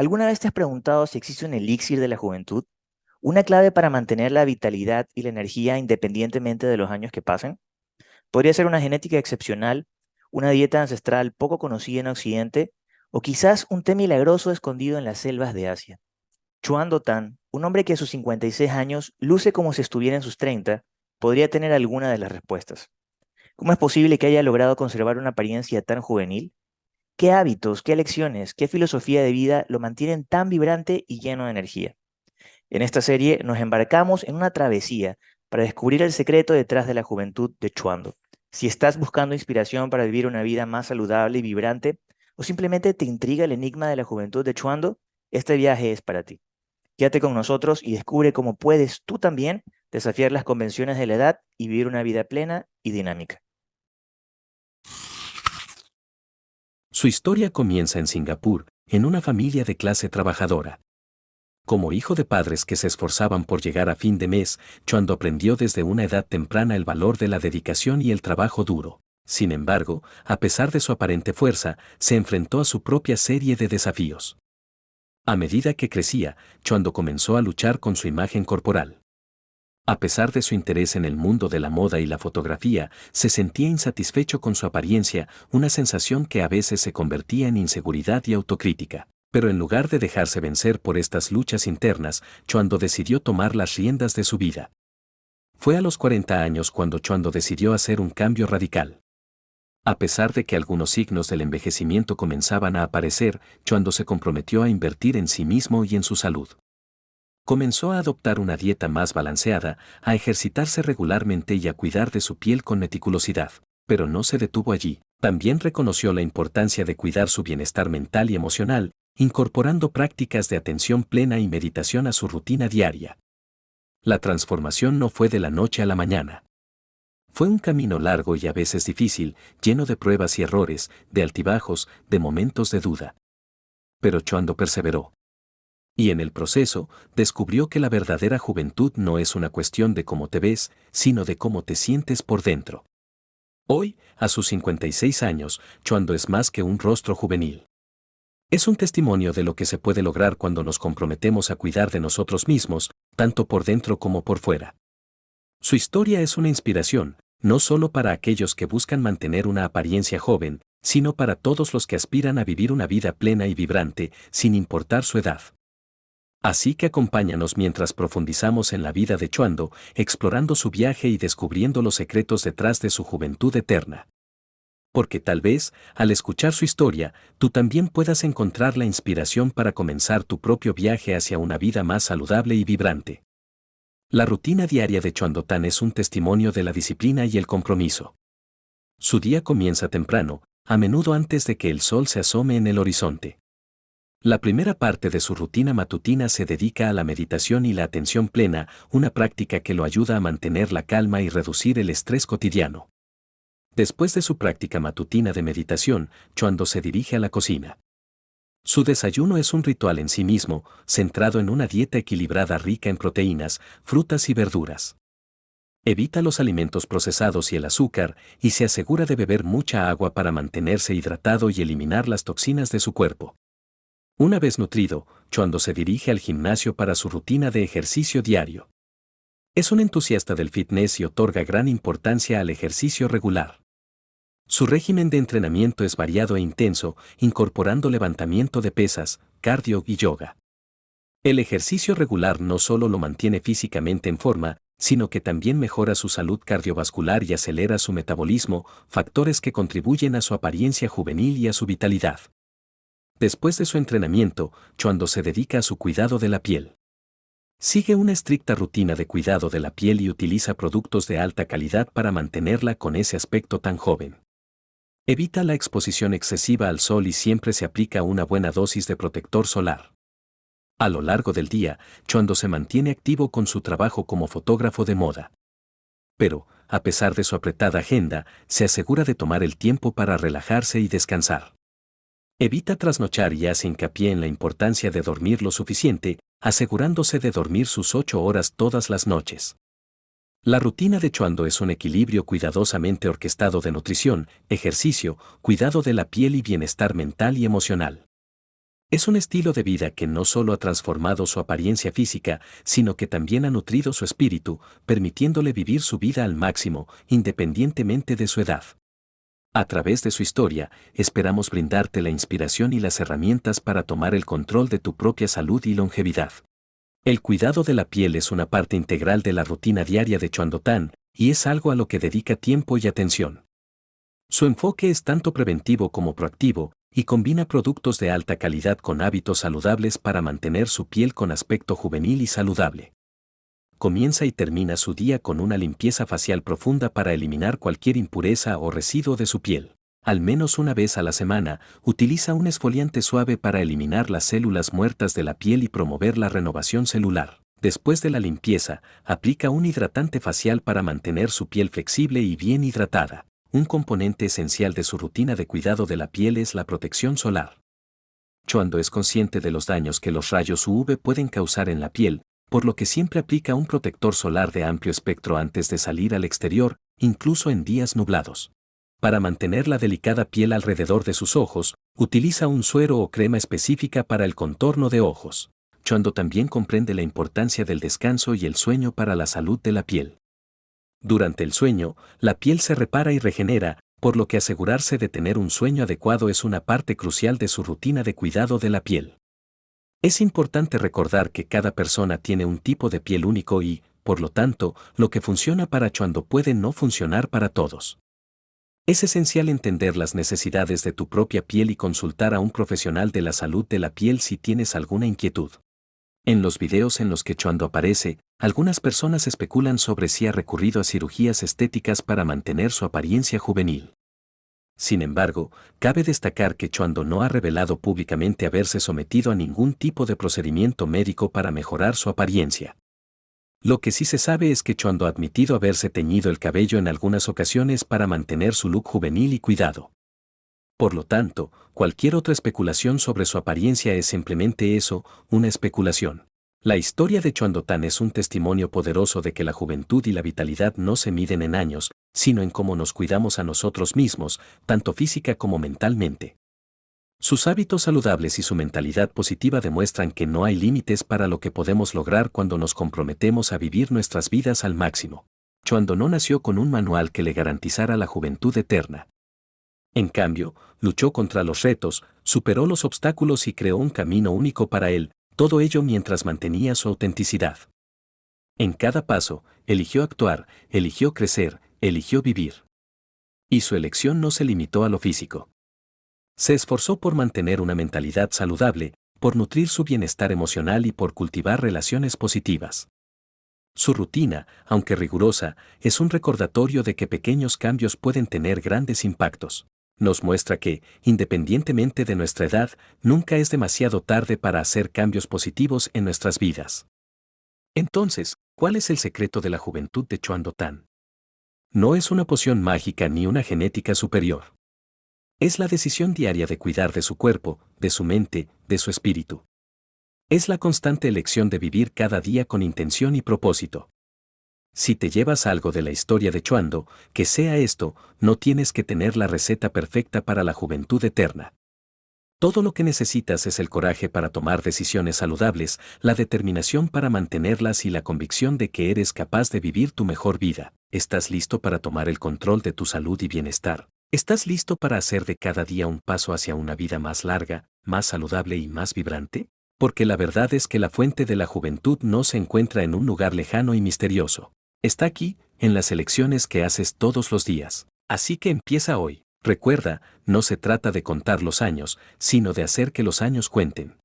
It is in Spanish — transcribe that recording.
¿Alguna vez te has preguntado si existe un elixir de la juventud? ¿Una clave para mantener la vitalidad y la energía independientemente de los años que pasen? Podría ser una genética excepcional, una dieta ancestral poco conocida en Occidente, o quizás un té milagroso escondido en las selvas de Asia. Chuan Tan, un hombre que a sus 56 años luce como si estuviera en sus 30, podría tener alguna de las respuestas. ¿Cómo es posible que haya logrado conservar una apariencia tan juvenil? ¿Qué hábitos, qué lecciones, qué filosofía de vida lo mantienen tan vibrante y lleno de energía? En esta serie nos embarcamos en una travesía para descubrir el secreto detrás de la juventud de Chuando. Si estás buscando inspiración para vivir una vida más saludable y vibrante, o simplemente te intriga el enigma de la juventud de Chuando, este viaje es para ti. Quédate con nosotros y descubre cómo puedes tú también desafiar las convenciones de la edad y vivir una vida plena y dinámica. Su historia comienza en Singapur, en una familia de clase trabajadora. Como hijo de padres que se esforzaban por llegar a fin de mes, Chuando aprendió desde una edad temprana el valor de la dedicación y el trabajo duro. Sin embargo, a pesar de su aparente fuerza, se enfrentó a su propia serie de desafíos. A medida que crecía, Chuando comenzó a luchar con su imagen corporal. A pesar de su interés en el mundo de la moda y la fotografía, se sentía insatisfecho con su apariencia, una sensación que a veces se convertía en inseguridad y autocrítica. Pero en lugar de dejarse vencer por estas luchas internas, Chuando decidió tomar las riendas de su vida. Fue a los 40 años cuando Chuando decidió hacer un cambio radical. A pesar de que algunos signos del envejecimiento comenzaban a aparecer, Chuando se comprometió a invertir en sí mismo y en su salud. Comenzó a adoptar una dieta más balanceada, a ejercitarse regularmente y a cuidar de su piel con meticulosidad. Pero no se detuvo allí. También reconoció la importancia de cuidar su bienestar mental y emocional, incorporando prácticas de atención plena y meditación a su rutina diaria. La transformación no fue de la noche a la mañana. Fue un camino largo y a veces difícil, lleno de pruebas y errores, de altibajos, de momentos de duda. Pero Chuando perseveró y en el proceso descubrió que la verdadera juventud no es una cuestión de cómo te ves, sino de cómo te sientes por dentro. Hoy, a sus 56 años, Chuando es más que un rostro juvenil. Es un testimonio de lo que se puede lograr cuando nos comprometemos a cuidar de nosotros mismos, tanto por dentro como por fuera. Su historia es una inspiración, no solo para aquellos que buscan mantener una apariencia joven, sino para todos los que aspiran a vivir una vida plena y vibrante, sin importar su edad. Así que acompáñanos mientras profundizamos en la vida de Chuando, explorando su viaje y descubriendo los secretos detrás de su juventud eterna. Porque tal vez, al escuchar su historia, tú también puedas encontrar la inspiración para comenzar tu propio viaje hacia una vida más saludable y vibrante. La rutina diaria de Chuando Tan es un testimonio de la disciplina y el compromiso. Su día comienza temprano, a menudo antes de que el sol se asome en el horizonte. La primera parte de su rutina matutina se dedica a la meditación y la atención plena, una práctica que lo ayuda a mantener la calma y reducir el estrés cotidiano. Después de su práctica matutina de meditación, Chuando se dirige a la cocina. Su desayuno es un ritual en sí mismo, centrado en una dieta equilibrada rica en proteínas, frutas y verduras. Evita los alimentos procesados y el azúcar y se asegura de beber mucha agua para mantenerse hidratado y eliminar las toxinas de su cuerpo. Una vez nutrido, Chuando se dirige al gimnasio para su rutina de ejercicio diario. Es un entusiasta del fitness y otorga gran importancia al ejercicio regular. Su régimen de entrenamiento es variado e intenso, incorporando levantamiento de pesas, cardio y yoga. El ejercicio regular no solo lo mantiene físicamente en forma, sino que también mejora su salud cardiovascular y acelera su metabolismo, factores que contribuyen a su apariencia juvenil y a su vitalidad. Después de su entrenamiento, Chuando se dedica a su cuidado de la piel. Sigue una estricta rutina de cuidado de la piel y utiliza productos de alta calidad para mantenerla con ese aspecto tan joven. Evita la exposición excesiva al sol y siempre se aplica una buena dosis de protector solar. A lo largo del día, Chuando se mantiene activo con su trabajo como fotógrafo de moda. Pero, a pesar de su apretada agenda, se asegura de tomar el tiempo para relajarse y descansar. Evita trasnochar y hace hincapié en la importancia de dormir lo suficiente, asegurándose de dormir sus ocho horas todas las noches. La rutina de Chuando es un equilibrio cuidadosamente orquestado de nutrición, ejercicio, cuidado de la piel y bienestar mental y emocional. Es un estilo de vida que no solo ha transformado su apariencia física, sino que también ha nutrido su espíritu, permitiéndole vivir su vida al máximo, independientemente de su edad. A través de su historia, esperamos brindarte la inspiración y las herramientas para tomar el control de tu propia salud y longevidad. El cuidado de la piel es una parte integral de la rutina diaria de Chuandotán, y es algo a lo que dedica tiempo y atención. Su enfoque es tanto preventivo como proactivo, y combina productos de alta calidad con hábitos saludables para mantener su piel con aspecto juvenil y saludable. Comienza y termina su día con una limpieza facial profunda para eliminar cualquier impureza o residuo de su piel. Al menos una vez a la semana, utiliza un esfoliante suave para eliminar las células muertas de la piel y promover la renovación celular. Después de la limpieza, aplica un hidratante facial para mantener su piel flexible y bien hidratada. Un componente esencial de su rutina de cuidado de la piel es la protección solar. Chuando es consciente de los daños que los rayos UV pueden causar en la piel, por lo que siempre aplica un protector solar de amplio espectro antes de salir al exterior, incluso en días nublados. Para mantener la delicada piel alrededor de sus ojos, utiliza un suero o crema específica para el contorno de ojos. Chuando también comprende la importancia del descanso y el sueño para la salud de la piel. Durante el sueño, la piel se repara y regenera, por lo que asegurarse de tener un sueño adecuado es una parte crucial de su rutina de cuidado de la piel. Es importante recordar que cada persona tiene un tipo de piel único y, por lo tanto, lo que funciona para Chuando puede no funcionar para todos. Es esencial entender las necesidades de tu propia piel y consultar a un profesional de la salud de la piel si tienes alguna inquietud. En los videos en los que Chuando aparece, algunas personas especulan sobre si ha recurrido a cirugías estéticas para mantener su apariencia juvenil. Sin embargo, cabe destacar que Chuando no ha revelado públicamente haberse sometido a ningún tipo de procedimiento médico para mejorar su apariencia. Lo que sí se sabe es que Chuando ha admitido haberse teñido el cabello en algunas ocasiones para mantener su look juvenil y cuidado. Por lo tanto, cualquier otra especulación sobre su apariencia es simplemente eso, una especulación. La historia de Chuandotán es un testimonio poderoso de que la juventud y la vitalidad no se miden en años, sino en cómo nos cuidamos a nosotros mismos, tanto física como mentalmente. Sus hábitos saludables y su mentalidad positiva demuestran que no hay límites para lo que podemos lograr cuando nos comprometemos a vivir nuestras vidas al máximo. Chuando no nació con un manual que le garantizara la juventud eterna. En cambio, luchó contra los retos, superó los obstáculos y creó un camino único para él, todo ello mientras mantenía su autenticidad. En cada paso, eligió actuar, eligió crecer, eligió vivir. Y su elección no se limitó a lo físico. Se esforzó por mantener una mentalidad saludable, por nutrir su bienestar emocional y por cultivar relaciones positivas. Su rutina, aunque rigurosa, es un recordatorio de que pequeños cambios pueden tener grandes impactos nos muestra que, independientemente de nuestra edad, nunca es demasiado tarde para hacer cambios positivos en nuestras vidas. Entonces, ¿cuál es el secreto de la juventud de Chuan Tan? No es una poción mágica ni una genética superior. Es la decisión diaria de cuidar de su cuerpo, de su mente, de su espíritu. Es la constante elección de vivir cada día con intención y propósito. Si te llevas algo de la historia de Chuando, que sea esto, no tienes que tener la receta perfecta para la juventud eterna. Todo lo que necesitas es el coraje para tomar decisiones saludables, la determinación para mantenerlas y la convicción de que eres capaz de vivir tu mejor vida. ¿Estás listo para tomar el control de tu salud y bienestar? ¿Estás listo para hacer de cada día un paso hacia una vida más larga, más saludable y más vibrante? Porque la verdad es que la fuente de la juventud no se encuentra en un lugar lejano y misterioso. Está aquí, en las elecciones que haces todos los días. Así que empieza hoy. Recuerda, no se trata de contar los años, sino de hacer que los años cuenten.